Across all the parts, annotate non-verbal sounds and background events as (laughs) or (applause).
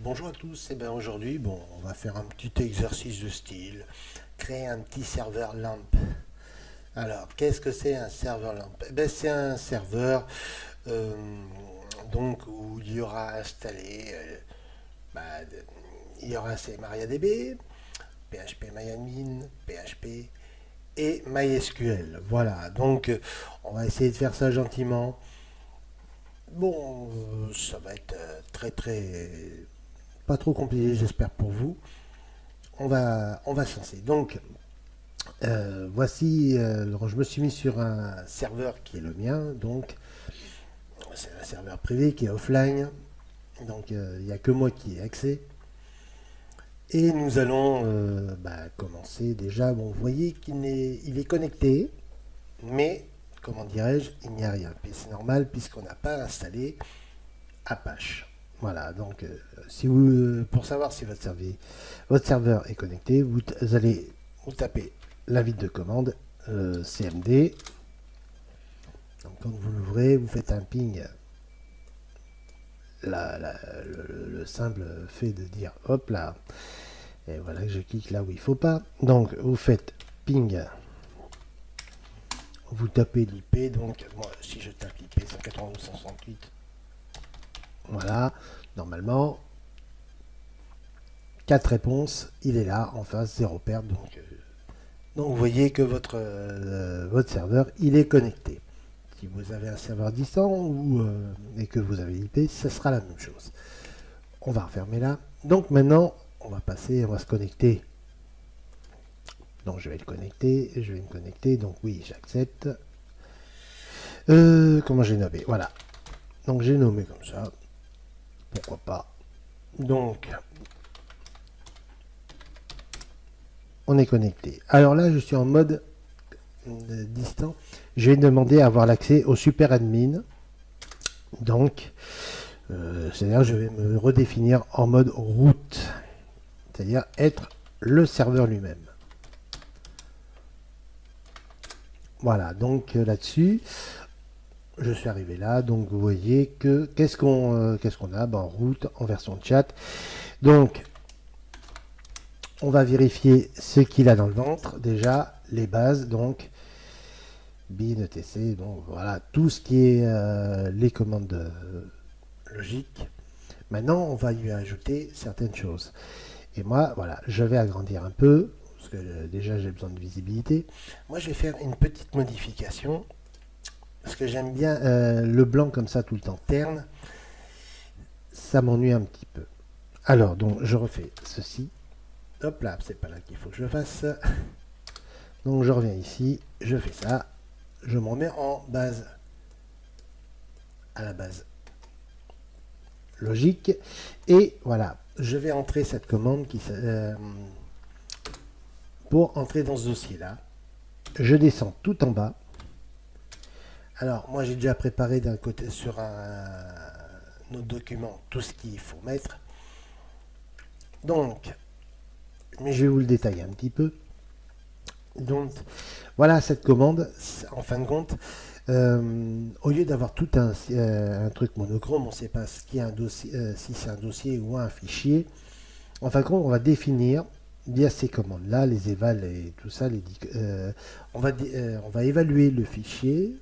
Bonjour à tous, et bien aujourd'hui bon, on va faire un petit exercice de style, créer un petit serveur LAMP. Alors, qu'est-ce que c'est un serveur LAMP? Eh ben, C'est un serveur euh, donc, où il y aura installé, euh, bah, il y aura MariaDB, PHP MyAdmin, PHP et MySQL. Voilà, donc on va essayer de faire ça gentiment. Bon, euh, ça va être très très pas trop compliqué, j'espère pour vous. On va, on va se lancer. Donc, euh, voici, euh, je me suis mis sur un serveur qui est le mien, donc c'est un serveur privé qui est offline, donc euh, il n'y a que moi qui ai accès. Et nous allons bah, commencer déjà, bon, vous voyez qu'il est, il est connecté, mais, comment dirais-je, il n'y a rien. C'est normal puisqu'on n'a pas installé Apache. Voilà, donc euh, si vous, pour savoir si votre serveur, votre serveur est connecté, vous, allez vous taper la vide de commande euh, CMD. Donc quand vous l'ouvrez, vous faites un ping. le, simple fait de dire hop là. Et voilà que je clique là où il faut pas. Donc vous faites ping. Vous tapez l'IP. Donc moi si je tape l'IP 192.168 voilà, normalement, 4 réponses, il est là, en face, 0 perte. Donc, euh, donc vous voyez que votre, euh, votre serveur, il est connecté. Si vous avez un serveur distant ou, euh, et que vous avez l'IP, ce sera la même chose. On va refermer là. Donc maintenant, on va passer, on va se connecter. Donc je vais le connecter, je vais me connecter, donc oui, j'accepte. comment j'ai nommé? Voilà. Donc j'ai nommé comme ça pourquoi pas? Donc, on est connecté. Alors là, je suis en mode euh, distant. Je vais demander à avoir l'accès au super admin. Donc, euh, c'est-à-dire je vais me redéfinir en mode route. C'est-à-dire être le serveur lui-même. Voilà, donc euh, là-dessus, je suis arrivé là, donc vous voyez que qu'est-ce qu'on qu'est-ce qu'on a? Ben, en route, en version chat. Donc, on va vérifier ce qu'il a dans le ventre, déjà, les bases, donc, bin, etc, donc voilà, tout ce qui est euh, les commandes euh, logiques. Maintenant, on va lui ajouter certaines choses. Et moi, voilà, je vais agrandir un peu, parce que déjà j'ai besoin de visibilité. Moi, je vais faire une petite modification parce que j'aime bien euh, le blanc comme ça tout le temps terne. Ça m'ennuie un petit peu. Alors, donc, je refais ceci. Hop là, c'est pas là qu'il faut que je fasse. Donc, je reviens ici, je fais ça. Je m'en mets en base. À la base. Logique. Et voilà, je vais entrer cette commande qui, euh, pour entrer dans ce dossier-là. Je descends tout en bas. Alors, moi, j'ai déjà préparé d'un côté sur un, autre document tout ce qu'il faut mettre. Donc, mais je vais vous le détailler un petit peu. Donc, voilà cette commande. En fin de compte, euh, au lieu d'avoir tout un, euh, truc monochrome, on ne sait pas ce qui est un dossier, euh, si c'est un dossier ou un fichier. En fin de compte, on va définir via ces commandes-là, les évals et tout ça, on, va, on va évaluer le fichier,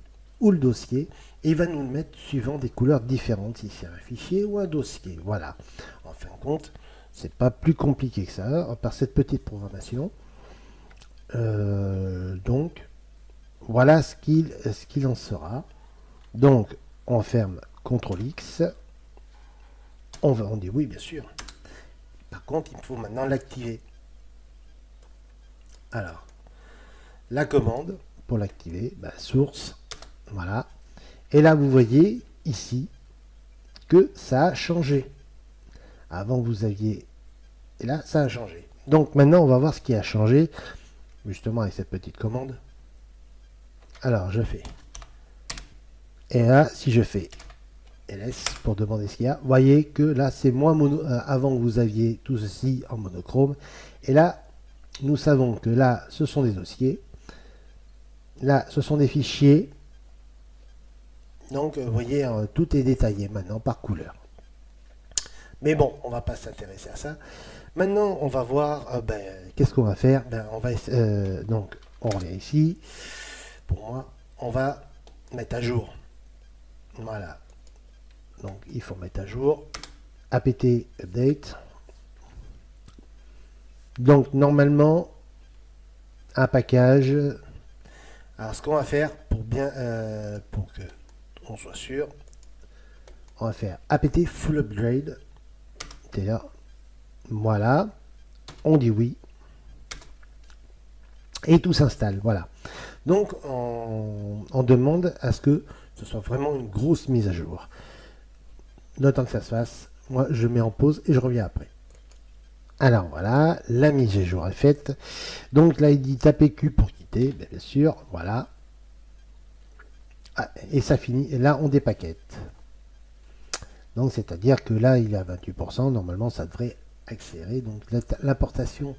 ou le dossier et il va nous le mettre suivant des couleurs différentes si c'est un fichier ou un dossier. Voilà. En fin de compte, c'est pas plus compliqué que ça par cette petite programmation. Euh, donc, voilà ce qu'il en sera. Donc, on ferme CTRL X. On dit oui, bien sûr. Par contre, il faut maintenant l'activer. Alors, la commande pour l'activer, bah, source voilà. Et là, vous voyez ici que ça a changé. Avant, vous aviez... Et là, ça a changé. Donc maintenant, on va voir ce qui a changé, justement avec cette petite commande. Alors, je fais. Et là, si je fais ls pour demander ce qu'il y a, vous voyez que là, c'est moins mono... Euh, avant, vous aviez tout ceci en monochrome. Et là, nous savons que là, ce sont des dossiers. Là, ce sont des fichiers. Donc, vous voyez, euh, tout est détaillé maintenant par couleur. Mais bon, on va pas s'intéresser à ça. Maintenant, on va voir, euh, ben, qu'est-ce qu'on va faire? Ben, on va euh, Donc, on revient ici. Pour moi, on va mettre à jour. Voilà. Donc, il faut mettre à jour. apt update. Donc, normalement, un package. Alors, ce qu'on va faire pour bien, euh, pour que on soit sûr, on va faire apt full upgrade. Voilà, on dit oui. Et tout s'installe, voilà. Donc, on, demande à ce que ce soit vraiment une grosse mise à jour. Le que ça se fasse, moi, je mets en pause et je reviens après. Alors voilà, la mise à jour est faite. Donc là, il dit taper Q pour quitter, bien sûr, voilà. Ah, et ça finit, et là, on dépaquette. Donc, c'est-à-dire que là, il est à 28%, normalement, ça devrait accélérer. Donc, l'importation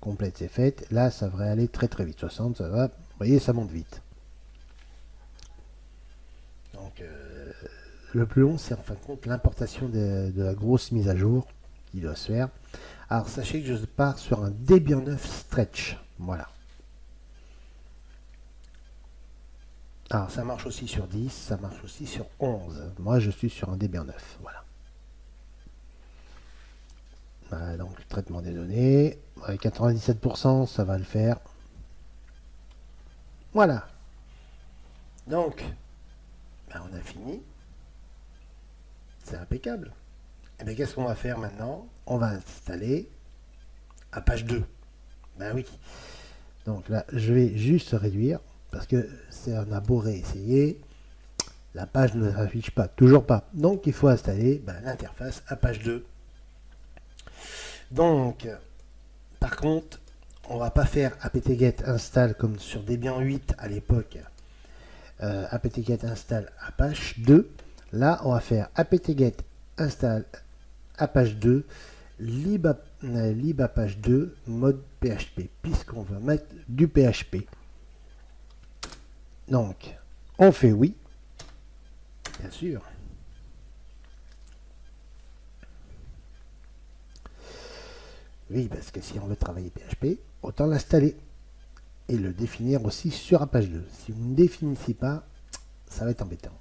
complète est faite. Là, ça devrait aller très très vite. 60, ça va. Vous voyez, ça monte vite. Donc, euh, le plus long, c'est en fin de compte l'importation de, de, la grosse mise à jour qui doit se faire. Alors, sachez que je pars sur un Debian 9 stretch. Voilà. Alors, ça marche aussi sur 10, ça marche aussi sur 11. Moi, je suis sur un Debian 9. Voilà. donc, traitement des données. Avec 97%, ça va le faire. Voilà. Donc, ben, on a fini. C'est impeccable. Et eh bien, qu'est-ce qu'on va faire maintenant? On va installer à page 2. Ben oui. Donc là, je vais juste réduire parce que un a beau réessayer. La page ne s'affiche pas, toujours pas. Donc il faut installer ben, l'interface à page 2. Donc, par contre, on va pas faire apt-get install comme sur Debian 8 à l'époque. Euh, apt-get install Apache 2. Là, on va faire apt-get install Apache 2 lib, euh, lib Apache 2 mode PHP puisqu'on va mettre du PHP. Donc, on fait oui, bien sûr. Oui, parce que si on veut travailler PHP, autant l'installer et le définir aussi sur Apache 2. Si vous ne définissez pas, ça va être embêtant.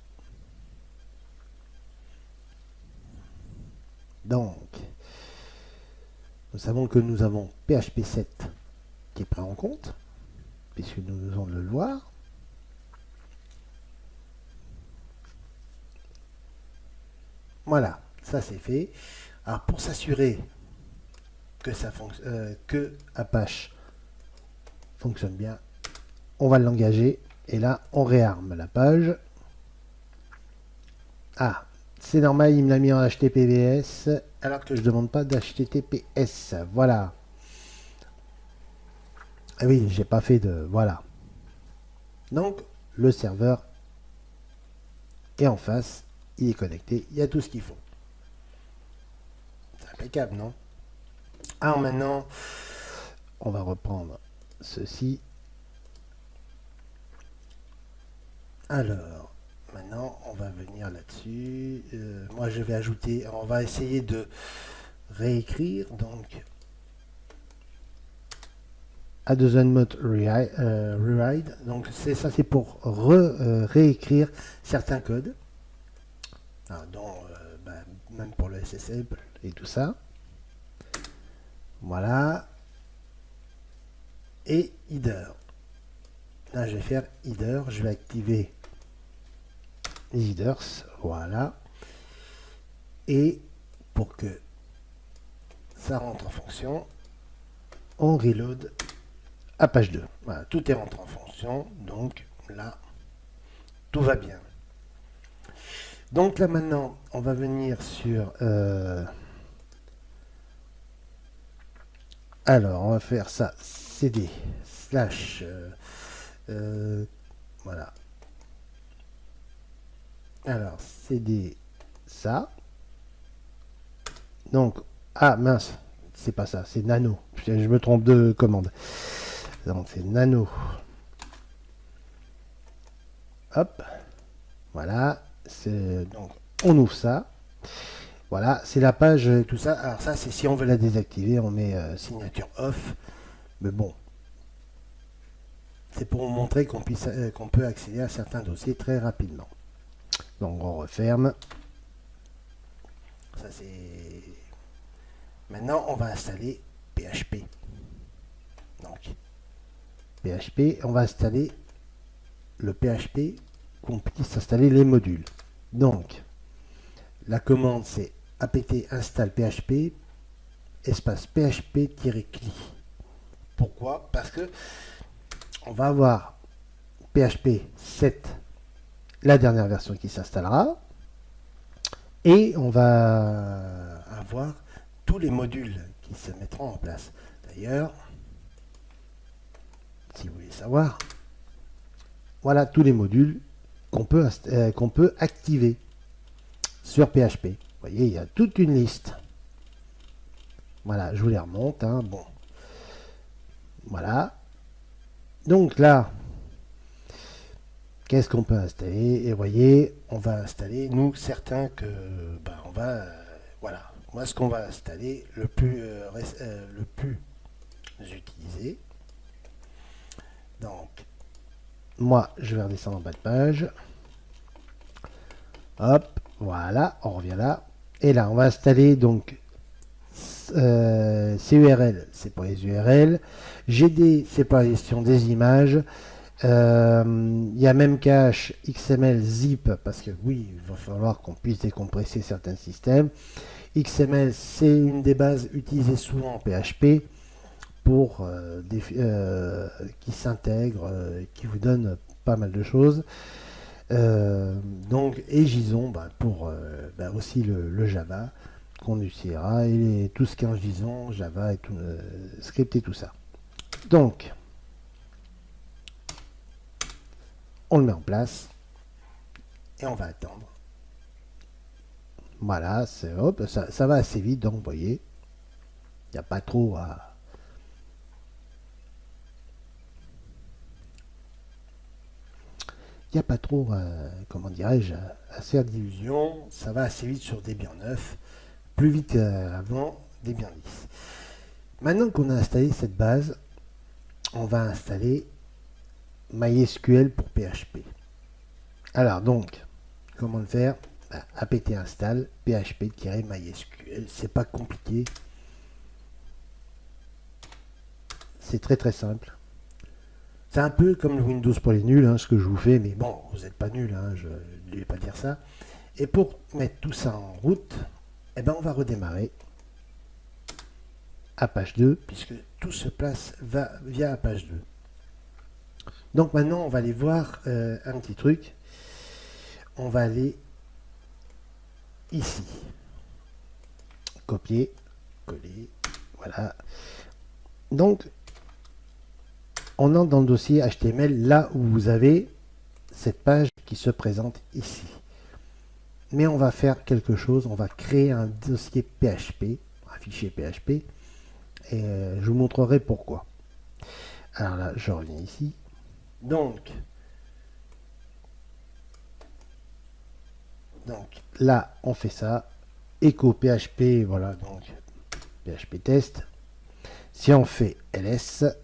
Donc, nous savons que nous avons PHP 7 qui est pris en compte, puisque nous allons le voir. Voilà, ça c'est fait. Alors pour s'assurer euh, que Apache fonctionne bien, on va l'engager et là on réarme la page. Ah, c'est normal, il me l'a mis en HTTPS alors que je ne demande pas d'HTTPS. Voilà. Ah oui, j'ai pas fait de... Voilà. Donc, le serveur est en face, il est connecté, il y a tout ce qu'il faut. C'est impeccable, non? Alors maintenant, on va reprendre ceci. Alors, maintenant, on va venir là-dessus. Euh, moi, je vais ajouter, on va essayer de réécrire, donc, mode euh, rewrite. Donc, c'est ça, c'est pour euh, réécrire certains codes, dont, ben, même pour le SSL et tout ça. Voilà. Et header. Là, je vais faire header. Je vais activer les headers. Voilà. Et pour que ça rentre en fonction, on reload à page 2. Voilà, tout est rentré en fonction. Donc là, tout va bien. Donc là maintenant, on va venir sur... Euh, Alors, on va faire ça, cd, slash, euh, euh, voilà. Alors, cd, ça. Donc, ah mince, c'est pas ça, c'est nano. Je me trompe de commande. Donc, c'est nano. Hop, voilà. Donc, on ouvre ça. Voilà, c'est la page et tout ça. Alors ça, c'est si on veut la désactiver, on met signature off. Mais bon, c'est pour vous montrer qu'on qu'on peut accéder à certains dossiers très rapidement. Donc on referme. Ça c'est. Maintenant, on va installer PHP. Donc, PHP, on va installer le PHP qu'on puisse installer les modules. Donc, la commande c'est apt install php espace php-cli. Pourquoi? Parce que on va avoir PHP 7, la dernière version qui s'installera, et on va avoir tous les modules qui se mettront en place. D'ailleurs, si vous voulez savoir, voilà tous les modules qu'on peut, euh, peut activer sur PHP. Vous voyez, il y a toute une liste. Voilà, je vous les remonte. Hein, bon. Voilà. Donc là, qu'est-ce qu'on peut installer? Et vous voyez, on va installer, nous, certains que, ben, on va, voilà, moi ce qu'on va installer, le plus, euh, euh, le plus utilisé. Donc, moi, je vais redescendre en bas de page. Hop, voilà, on revient là. Et là, on va installer donc CURL, c'est pour les URL. GD, c'est pour la gestion des images. Euh, il y a même cache XML zip parce que oui, il va falloir qu'on puisse décompresser certains systèmes. XML, c'est une des bases utilisées souvent en PHP pour euh, euh, qui s'intègre, qui vous donne pas mal de choses. donc, et JSON bah, pour bah, aussi le, Java qu'on utilisera et tout ce en JSON, Java et tout, script et tout ça. Donc, on le met en place et on va attendre. Voilà, hop, ça, ça, va assez vite, donc vous voyez, il n'y a pas trop à... n'y a pas trop, comment dirais-je, à faire d'illusions. Ça va assez vite sur des biens neufs, plus vite qu'avant des biens 10. Maintenant qu'on a installé cette base, on va installer MySQL pour PHP. Alors donc, comment le faire? Bah, apt install php-mysql. C'est pas compliqué. C'est très très simple. C'est un peu comme le Windows pour les nuls, hein, ce que je vous fais, mais bon, vous n'êtes pas nuls, hein, je ne vais pas dire ça. Et pour mettre tout ça en route, eh ben, on va redémarrer à page 2, puisque tout se place va via page 2. Donc maintenant, on va aller voir euh, un petit truc. On va aller ici. Copier, coller, voilà. Donc, on entre dans le dossier HTML là où vous avez cette page qui se présente ici. Mais on va faire quelque chose, on va créer un dossier PHP, un fichier PHP, et euh, je vous montrerai pourquoi. Alors là, je reviens ici. Donc, donc là, on fait ça. Echo PHP, voilà, donc PHP test. Si on fait ls,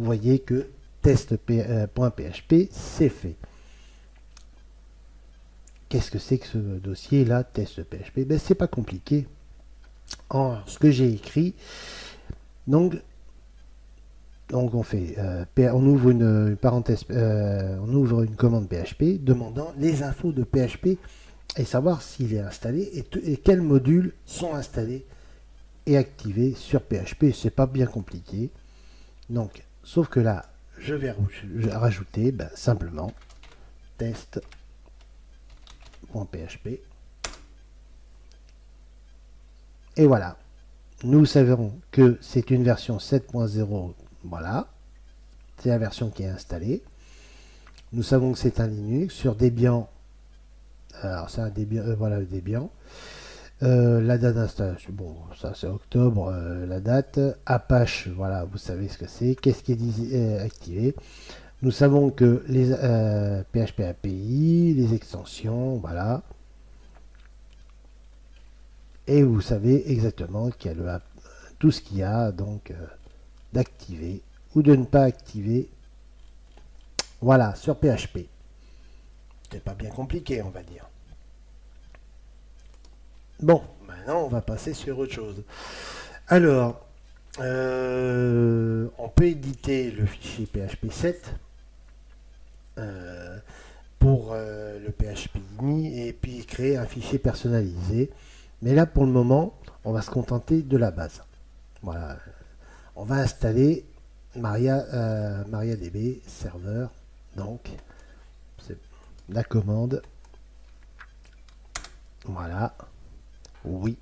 vous voyez que test.php, euh, c'est fait. Qu'est-ce que c'est que ce dossier là, test.php ben, C'est pas compliqué ce que j'ai écrit. Donc, donc on fait, euh, on ouvre une, parenthèse, euh, on ouvre une commande PHP demandant les infos de PHP et savoir s'il est installé et, quels modules sont installés et activés sur PHP. C'est pas bien compliqué. Donc, sauf que là, je vais rajouter ben, simplement test.php Et voilà. Nous savons que c'est une version 7.0. Voilà. C'est la version qui est installée. Nous savons que c'est un Linux sur Debian. Alors c'est un Debian, euh, voilà le Debian. Euh, la date d'installation, bon, ça c'est octobre, euh, la date. Apache, voilà, vous savez ce que c'est. Qu'est-ce qui est activé? Nous savons que les PHP API, les extensions, voilà. et vous savez exactement qu'il y a tout ce qu'il y a donc euh, d'activer ou de ne pas activer. Voilà, sur PHP. C'est pas bien compliqué, on va dire. Bon, maintenant on va passer sur autre chose. Alors, euh, on peut éditer le fichier PHP 7 euh, pour euh, le PHP et puis créer un fichier personnalisé. Mais là, pour le moment, on va se contenter de la base. Voilà. On va installer Maria, MariaDB serveur. Donc, c'est la commande. Voilà. Oui.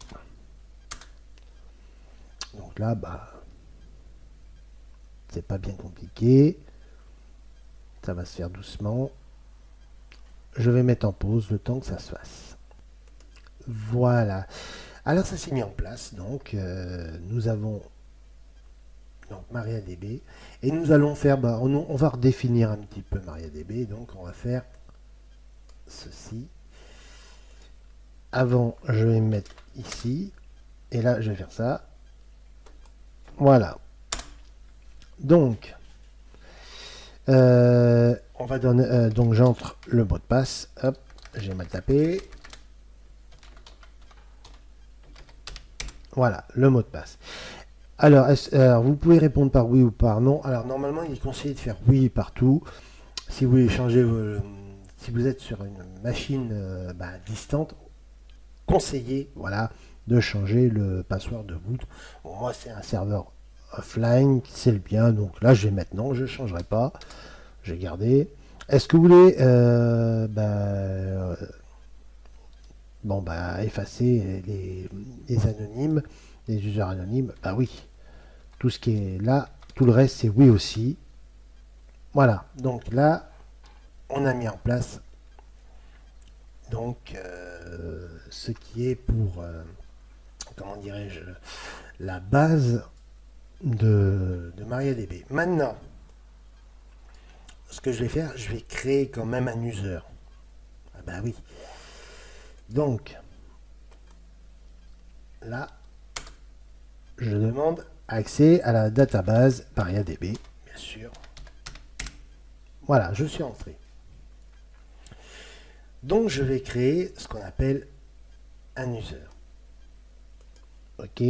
Donc là, bah, c'est pas bien compliqué. Ça va se faire doucement. Je vais mettre en pause le temps que ça se fasse. Voilà. Alors ça s'est mis en place. Donc euh, nous avons donc MariaDB et nous allons faire, bah, on, on, va redéfinir un petit peu MariaDB. Donc on va faire ceci. Avant, je vais mettre ici et là je vais faire ça. Voilà. Donc, euh, on va donner, euh, donc j'entre le mot de passe. Hop, j'ai mal tapé. Voilà, le mot de passe. Alors, vous pouvez répondre par oui ou par non. Alors, normalement, il est conseillé de faire oui partout. Si vous voulez changer, si vous êtes sur une machine euh, bah, distante, conseillez, voilà, de changer le password de boot. moi, c'est un serveur offline, c'est le bien. Donc là, je vais maintenant, je ne changerai pas. Je vais garder. Est-ce que vous voulez euh, bah, euh, bon, bah, effacer les, anonymes, les users anonymes? Bah oui. Tout ce qui est là, tout le reste, c'est oui aussi. Voilà. Donc là, on a mis en place donc euh, ce qui est pour comment dirais-je la base de, de MariaDB. Maintenant, ce que je vais faire, je vais créer quand même un user. Ah bah oui. Donc, là, je demande accès à la database MariaDB, bien sûr. Voilà, je suis entré. Donc, je vais créer ce qu'on appelle un user. OK.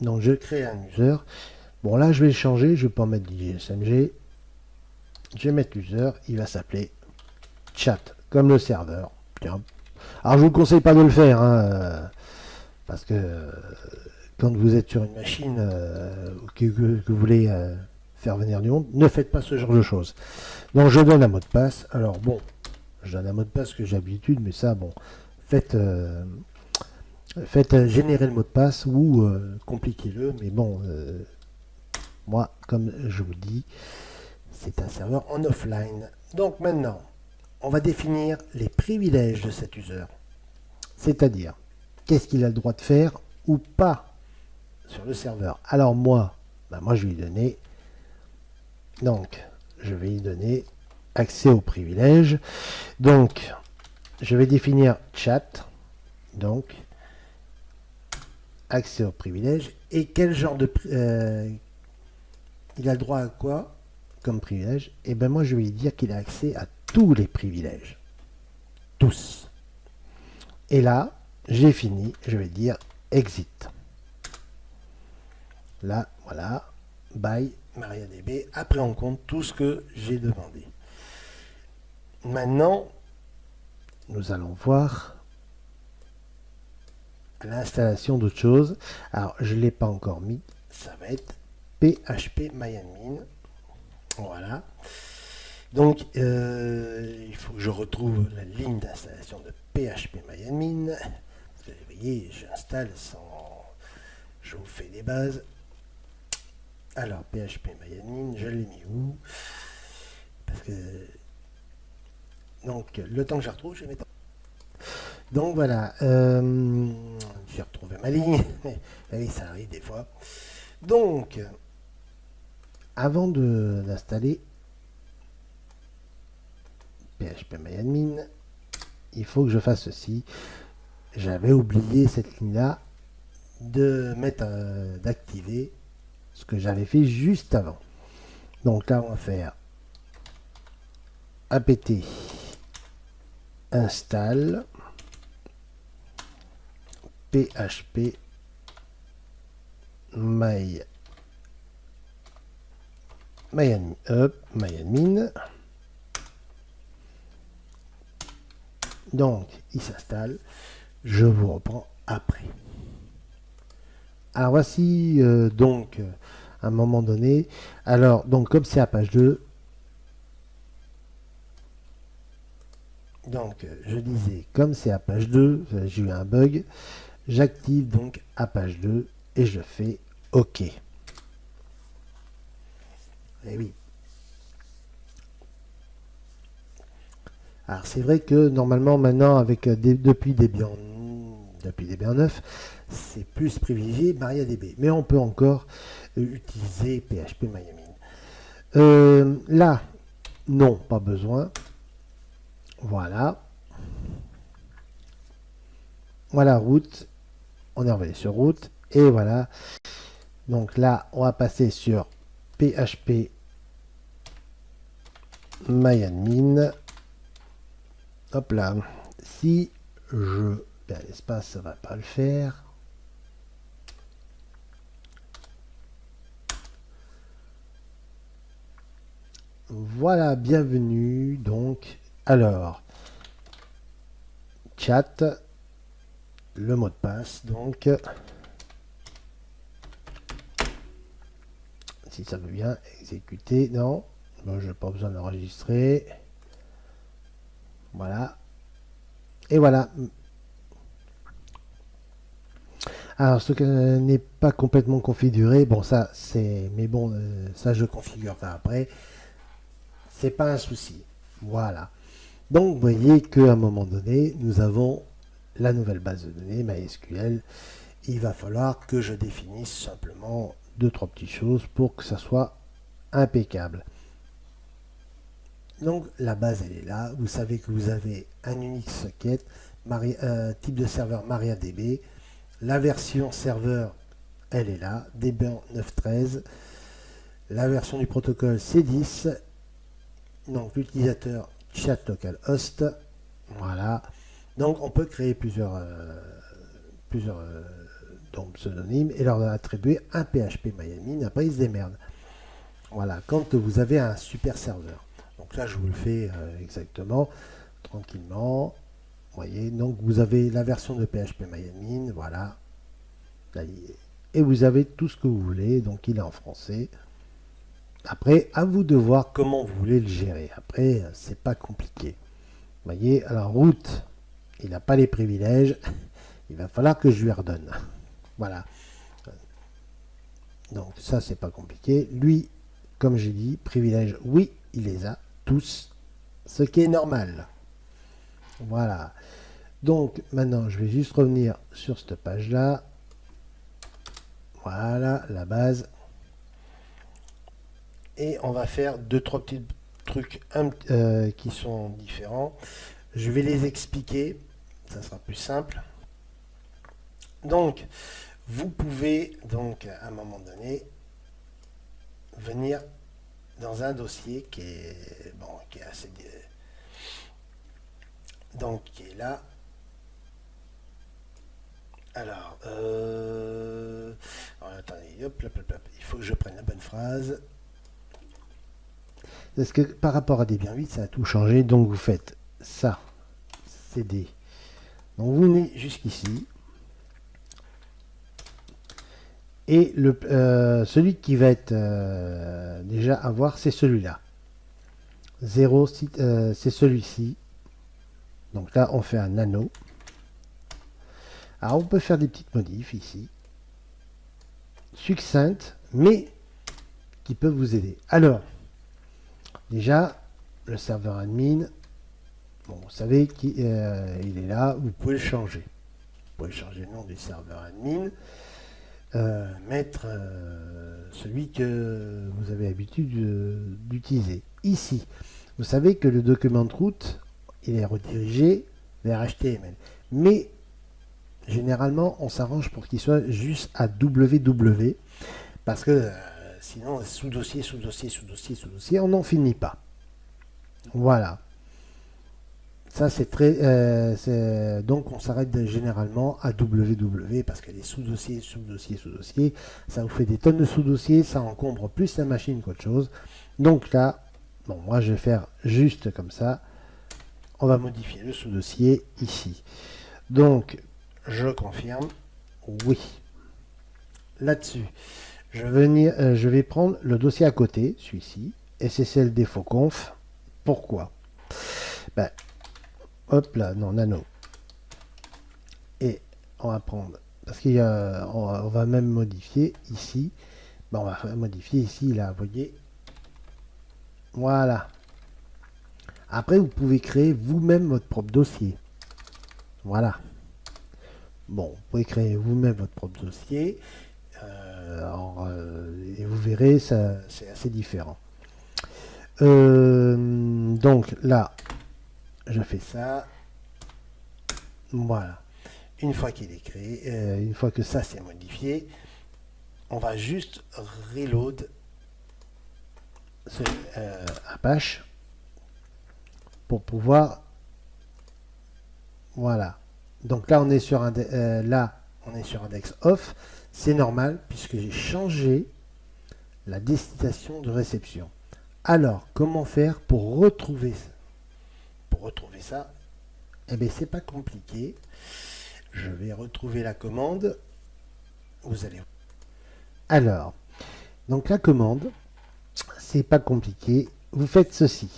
Donc je crée un user. Bon là je vais changer, je vais pas mettre DJSMG. Je vais mettre user, il va s'appeler chat, comme le serveur. Alors je vous conseille pas de le faire, hein, euh, parce que euh, quand vous êtes sur une machine euh, que, vous voulez faire venir du monde, ne faites pas ce genre de choses. Donc je donne un mot de passe. Alors bon, je donne un mot de passe que j'ai l'habitude, mais ça bon, faites faites euh, générer le mot de passe ou euh, compliquez-le, mais bon, euh, moi, comme je vous dis, c'est un serveur en offline. Donc maintenant, on va définir les privilèges de cet user. C'est-à-dire, qu'est-ce qu'il a le droit de faire ou pas sur le serveur. Alors moi, bah, moi je vais lui donner, donc, je vais lui donner accès aux privilèges. Donc, je vais définir chat, donc, accès aux privilèges. Et quel genre de euh, il a le droit à quoi comme privilège? Et eh ben moi je vais lui dire qu'il a accès à tous les privilèges. Tous. Et là j'ai fini je vais dire exit. Là voilà. By MariaDB après on compte tout ce que j'ai demandé maintenant nous allons voir l'installation d'autres choses. Alors, je ne l'ai pas encore mis. Ça va être PHP MyAdmin. Voilà. Donc, euh, il faut que je retrouve la ligne d'installation de PHP MyAdmin. Vous voyez, j'installe sans... Je vous fais des bases. Alors, PHP MyAdmin, je l'ai mis où? Parce que... Donc, le temps que je retrouve, je vais mettre... Donc voilà, euh, j'ai retrouvé ma ligne. (laughs) oui, ça arrive des fois. Donc, avant d'installer PHP MyAdmin, il faut que je fasse ceci. j'avais oublié cette ligne-là de mettre d'activer ce que j'avais fait juste avant. Donc là, on va faire apt install php my myadmin. Donc, il s'installe. Je vous reprends après. Alors voici euh, donc à un moment donné. Alors donc comme c'est à page 2, donc je disais comme c'est à page 2, j'ai eu un bug, j'active donc à page 2 et je fais OK. Et eh oui. Alors c'est vrai que normalement maintenant avec euh, depuis Debian depuis Debian 9, c'est plus privilégié MariaDB. Mais on peut encore utiliser PHP Miami. Euh, là, non, pas besoin. Voilà. Voilà, route. On est envoyé sur route. Et voilà. Donc là, on va passer sur PHP MyAdmin. Hop là. Si je l'espace, ça va pas le faire. Voilà, bienvenue. Donc, alors, chat, le mot de passe, donc, si ça veut bien exécuter, non, bon, je n'ai pas besoin d'enregistrer. Voilà. Et voilà, alors, ce qui n'est pas complètement configuré, bon, ça, c'est, mais bon, euh, ça, je configurerai après. C'est pas un souci. Voilà. Donc, vous voyez qu'à un moment donné, nous avons la nouvelle base de données MySQL. Il va falloir que je définisse simplement deux, trois petites choses pour que ça soit impeccable. Donc, la base, elle est là. Vous savez que vous avez un Unix socket, un type de serveur MariaDB, la version serveur, elle est là, Debian 9.13. La version du protocole, c'est 10. Donc l'utilisateur chat localhost. Voilà. Donc on peut créer plusieurs, euh, plusieurs euh, pseudonymes et leur attribuer un PHP Miami. Après, ils se démerdent. Voilà, quand vous avez un super serveur. Donc là, je vous le fais euh, exactement, tranquillement voyez, donc vous avez la version de PHP MyAdmin, voilà. Et vous avez tout ce que vous voulez, donc il est en français. Après, à vous de voir comment vous voulez le gérer. Après, c'est pas compliqué. Vous voyez, alors route, il n'a pas les privilèges. (laughs) Il va falloir que je lui redonne. (laughs) Voilà. Donc ça, c'est pas compliqué. Lui, comme j'ai dit, privilèges, oui, il les a tous. Ce qui est normal. Voilà. Donc maintenant, je vais juste revenir sur cette page-là. Voilà, la base. Et on va faire deux, trois petits trucs euh, qui sont différents. Je vais les expliquer. Ça sera plus simple. Donc, vous pouvez, donc, à un moment donné, venir dans un dossier qui est, bon, qui est assez donc qui est là. Alors, euh, attendez, hop, il faut que je prenne la bonne phrase. Parce que par rapport à Debian 8, ça a tout changé. Donc vous faites ça, CD. Donc vous venez jusqu'ici. Et euh, celui qui va être euh, déjà à voir, c'est celui-là. 0, c'est celui-ci. Donc là, on fait un nano. Alors, on peut faire des petites modifs ici. Succinctes, mais qui peuvent vous aider. Alors, déjà, le serveur admin, vous savez qu'il euh, est là, vous pouvez le changer. Vous pouvez changer le nom du serveur admin, euh, mettre euh, celui que vous avez l'habitude d'utiliser. Ici, vous savez que le document de route, il est redirigé vers HTML. Mais généralement, on s'arrange pour qu'il soit juste à www, parce que sinon, sous-dossier, sous-dossier, sous-dossier, sous-dossier, on n'en finit pas. Voilà. Ça, c'est très... Euh, donc, on s'arrête généralement à www parce que les sous-dossiers, sous-dossiers, sous-dossiers, ça vous fait des tonnes de sous-dossiers, ça encombre plus la machine qu'autre chose. Donc là, bon, moi, je vais faire juste comme ça. On va modifier le sous-dossier ici. Donc, je confirme. Oui. Là-dessus, je, euh, je vais prendre le dossier à côté, celui-ci, SSL défaut conf. Pourquoi? Ben, Hop là, non, nano. Et on va prendre, parce qu'il y a, on va, même modifier ici. Bon, on va modifier ici, là, vous voyez. Voilà. Après, vous pouvez créer vous-même votre propre dossier. Voilà. Bon, vous pouvez créer vous-même votre propre dossier. Euh, euh, et vous verrez, ça c'est assez différent. Euh, donc là, je fais ça. Voilà. Une fois qu'il est créé, une fois que ça c'est modifié, on va juste reload ce Apache pour pouvoir voilà donc là on est sur un euh, là on est sur index off c'est normal puisque j'ai changé la destination de réception alors comment faire pour retrouver retrouver ça, eh bien c'est pas compliqué. Je vais retrouver la commande. Vous allez. Alors, donc la commande, c'est pas compliqué. Vous faites ceci.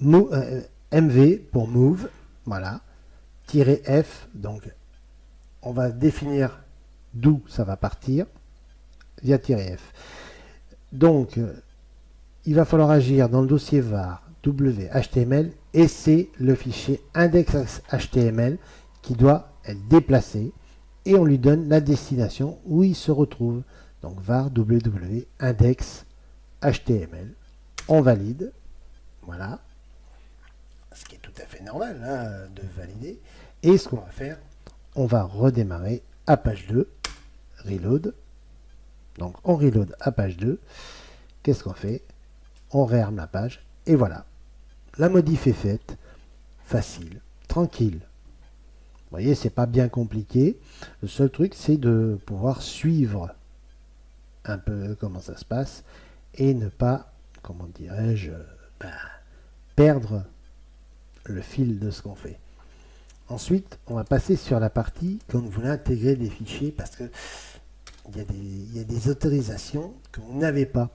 MV euh, pour move, voilà. F, donc on va définir d'où ça va partir via F. Donc, euh, il va falloir agir dans le dossier var WHTML et c'est le fichier index.html qui doit être déplacé et on lui donne la destination où il se retrouve. Donc var index.html. On valide. Voilà. Ce qui est tout à fait normal hein, de valider. Et ce qu'on va faire, on va redémarrer à page 2. Reload. Donc on reload à page 2. Qu'est-ce qu'on fait? On réarme la page. Et voilà. La modif est faite, facile, tranquille. Vous voyez, c'est pas bien compliqué. Le seul truc, c'est de pouvoir suivre un peu comment ça se passe et ne pas, comment dirais-je, bah, perdre le fil de ce qu'on fait. Ensuite, on va passer sur la partie quand vous voulez intégrer des fichiers parce que il y a des autorisations que vous n'avez pas.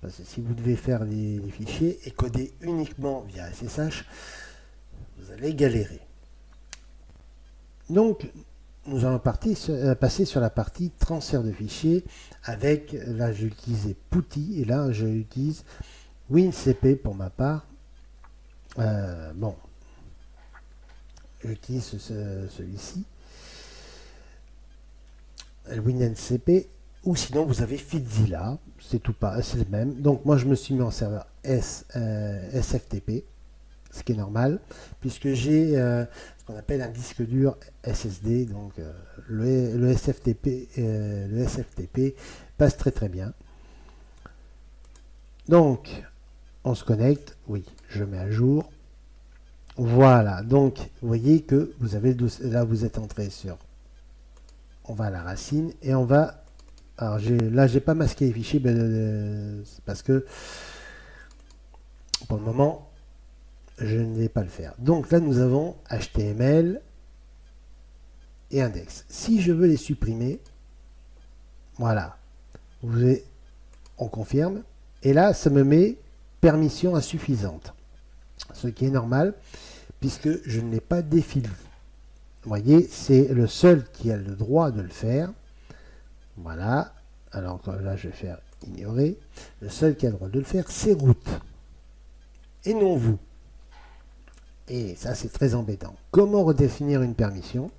Parce que si vous devez faire les, fichiers et coder uniquement via SSH, vous allez galérer. Donc, nous allons euh, passer sur la partie transfert de fichiers avec, là j'ai utilisé Putty et là j'utilise WinCP pour ma part. Euh, bon, j'utilise celui-ci, WinCP ou sinon vous avez Fitzilla, c'est tout pas, c'est le même. Donc moi je me suis mis en serveur S, euh, SFTP, ce qui est normal, puisque j'ai euh, ce qu'on appelle un disque dur SSD, donc euh, le, SFTP, le SFTP passe très très bien. Donc on se connecte, oui, je mets à jour. Voilà, donc vous voyez que vous avez là vous êtes entré sur on va à la racine et on va alors là, j'ai pas masqué les fichiers ben, euh, parce que pour le moment, je ne vais pas le faire. Donc là, nous avons HTML et index. Si je veux les supprimer, voilà, on confirme. Et là, ça me met permission insuffisante. Ce qui est normal, puisque je ne l'ai pas défini. Vous voyez, c'est le seul qui a le droit de le faire. Voilà. Alors là, je vais faire ignorer. Le seul qui a le droit de le faire, c'est root. Et non vous. Et ça, c'est très embêtant. Comment redéfinir une permission?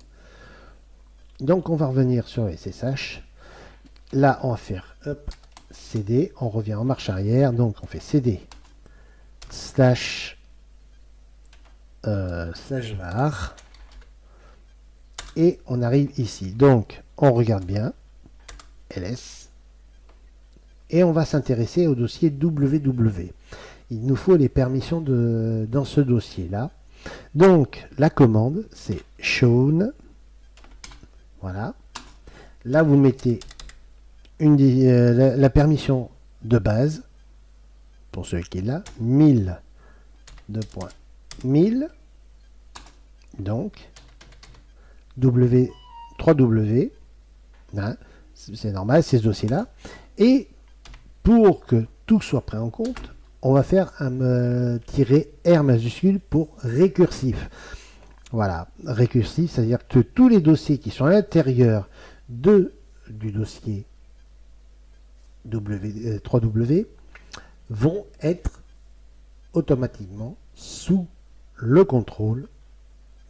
Donc, on va revenir sur SSH. Là, on va faire CD. On revient en marche arrière. Donc, on fait CD slash, euh, slash var et on arrive ici. Donc, on regarde bien, ls, et on va s'intéresser au dossier www. Il nous faut les permissions de, dans ce dossier-là. Donc, la commande, c'est shown. Voilà. Là, vous mettez une, euh, la, permission de base, pour celui qui est là, 1000, 2.1000. Donc, W, 3W, hein, c'est normal, c'est ce dossier-là. Et pour que tout soit pris en compte, on va faire un euh, R majuscule pour récursif. Voilà, récursif, c'est-à-dire que tous les dossiers qui sont à l'intérieur du dossier w, 3W euh, vont être automatiquement sous le contrôle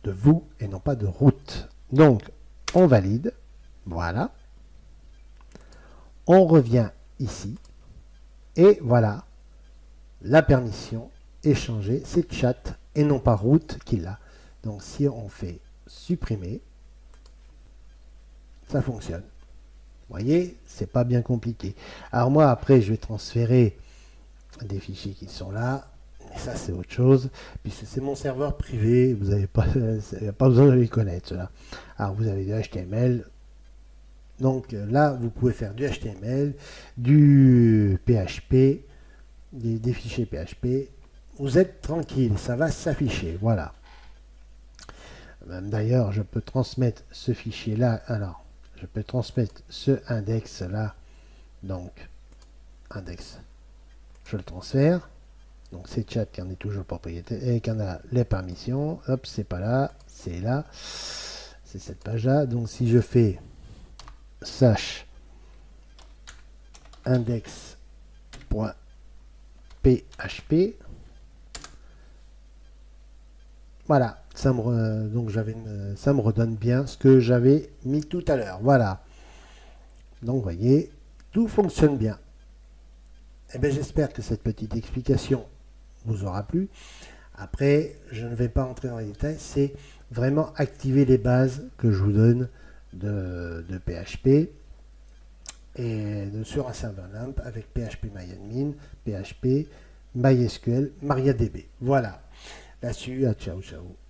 de vous et non pas de route. Donc, on valide. Voilà. On revient ici. Et voilà. La permission est changée. C'est chat et non pas route qui l'a. Donc, si on fait supprimer, ça fonctionne. Vous voyez, c'est pas bien compliqué. Alors moi, après, je vais transférer des fichiers qui sont là ça, c'est autre chose. Puis c'est mon serveur privé, vous n'avez pas, (laughs) pas besoin de les connaître, cela. Alors, vous avez du HTML. Donc là, vous pouvez faire du HTML, du PHP, des, fichiers PHP. Vous êtes tranquille, ça va s'afficher. Voilà. Même d'ailleurs, je peux transmettre ce fichier-là. Alors, je peux transmettre ce index-là. Donc, index. Je le transfère. Donc c'est chat qui en est toujours propriétaire et qui en a les permissions. Hop, c'est pas là, c'est là. C'est cette page-là. Donc si je fais sache index.php, voilà, donc ça me redonne bien ce que j'avais mis tout à l'heure. Voilà. Donc vous voyez, tout fonctionne bien. Eh bien j'espère que cette petite explication vous aura plu. Après, je ne vais pas entrer dans les détails, c'est vraiment activer les bases que je vous donne de, PHP et sur un serveur LAMP avec PHP MyAdmin, PHP, MySQL, MariaDB. Voilà. Là-dessus, ciao ciao.